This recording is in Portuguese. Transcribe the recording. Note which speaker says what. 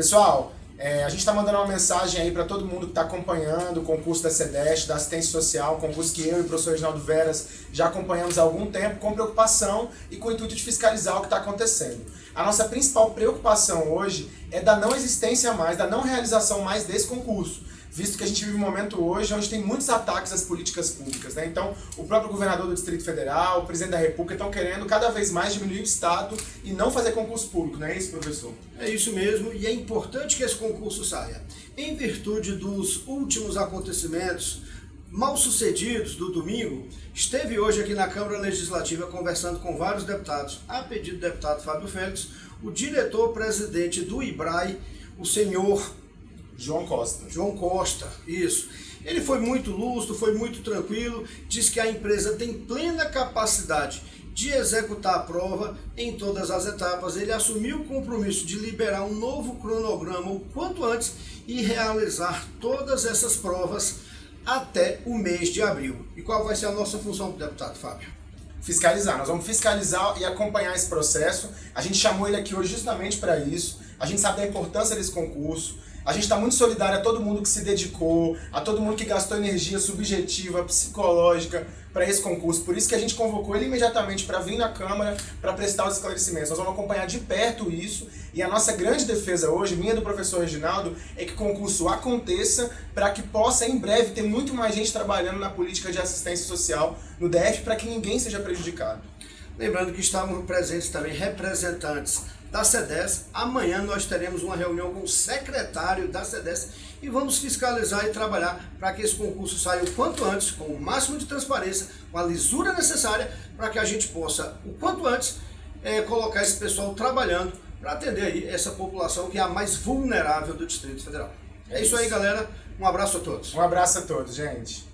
Speaker 1: Pessoal, é, a gente está mandando uma mensagem aí para todo mundo que está acompanhando o concurso da CEDEST, da assistência social, concurso que eu e o professor Reginaldo Veras já acompanhamos há algum tempo, com preocupação e com o intuito de fiscalizar o que está acontecendo. A nossa principal preocupação hoje é da não existência mais, da não realização mais desse concurso visto que a gente vive um momento hoje onde tem muitos ataques às políticas públicas. Né? Então, o próprio governador do Distrito Federal, o presidente da República estão querendo cada vez mais diminuir o Estado e não fazer concurso público, não é isso, professor?
Speaker 2: É isso mesmo, e é importante que esse concurso saia. Em virtude dos últimos acontecimentos mal sucedidos do domingo, esteve hoje aqui na Câmara Legislativa conversando com vários deputados, a pedido do deputado Fábio Félix, o diretor-presidente do IBRAE, o senhor
Speaker 1: João Costa.
Speaker 2: João Costa, isso. Ele foi muito lúcido, foi muito tranquilo, diz que a empresa tem plena capacidade de executar a prova em todas as etapas. Ele assumiu o compromisso de liberar um novo cronograma o quanto antes e realizar todas essas provas até o mês de abril. E qual vai ser a nossa função, deputado Fábio?
Speaker 1: Fiscalizar. Nós vamos fiscalizar e acompanhar esse processo. A gente chamou ele aqui hoje justamente para isso. A gente sabe da importância desse concurso. A gente está muito solidário a todo mundo que se dedicou, a todo mundo que gastou energia subjetiva, psicológica para esse concurso. Por isso que a gente convocou ele imediatamente para vir na Câmara para prestar os esclarecimentos. Nós vamos acompanhar de perto isso e a nossa grande defesa hoje, minha do professor Reginaldo, é que o concurso aconteça para que possa em breve ter muito mais gente trabalhando na política de assistência social no DF para que ninguém seja prejudicado.
Speaker 2: Lembrando que estavam presentes também representantes da CEDES. Amanhã nós teremos uma reunião com o secretário da CEDES e vamos fiscalizar e trabalhar para que esse concurso saia o quanto antes, com o máximo de transparência, com a lisura necessária, para que a gente possa, o quanto antes, é, colocar esse pessoal trabalhando para atender aí essa população que é a mais vulnerável do Distrito Federal. É isso aí, galera. Um abraço a todos.
Speaker 1: Um abraço a todos, gente.